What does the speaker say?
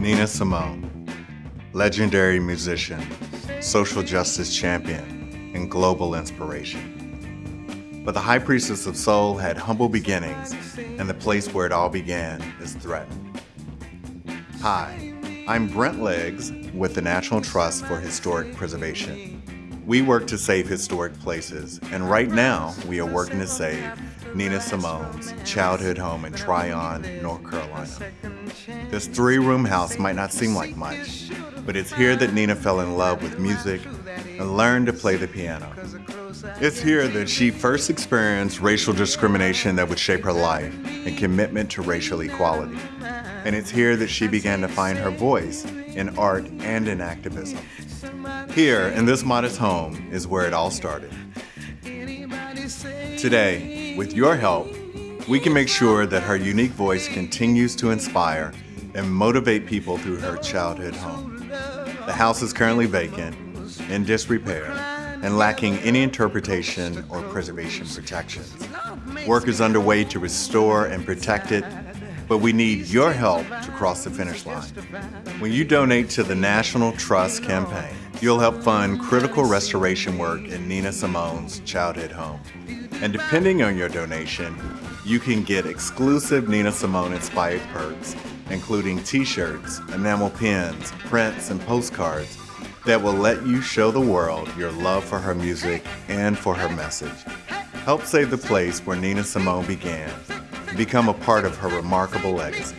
Nina Simone, legendary musician, social justice champion, and global inspiration. But the High Priestess of Soul had humble beginnings, and the place where it all began is threatened. Hi, I'm Brent Leggs with the National Trust for Historic Preservation. We work to save historic places, and right now we are working to save Nina Simone's childhood home in Tryon, North Carolina. This three-room house might not seem like much, but it's here that Nina fell in love with music and learned to play the piano. It's here that she first experienced racial discrimination that would shape her life and commitment to racial equality. And it's here that she began to find her voice in art and in activism. Here, in this modest home, is where it all started. Today, with your help, we can make sure that her unique voice continues to inspire and motivate people through her childhood home. The house is currently vacant, in disrepair, and lacking any interpretation or preservation protections. Work is underway to restore and protect it, but we need your help to cross the finish line. When you donate to the National Trust campaign, you'll help fund critical restoration work in Nina Simone's childhood home. And depending on your donation, you can get exclusive Nina Simone inspired perks, including t-shirts, enamel pins, prints, and postcards that will let you show the world your love for her music and for her message. Help save the place where Nina Simone began become a part of her remarkable legacy.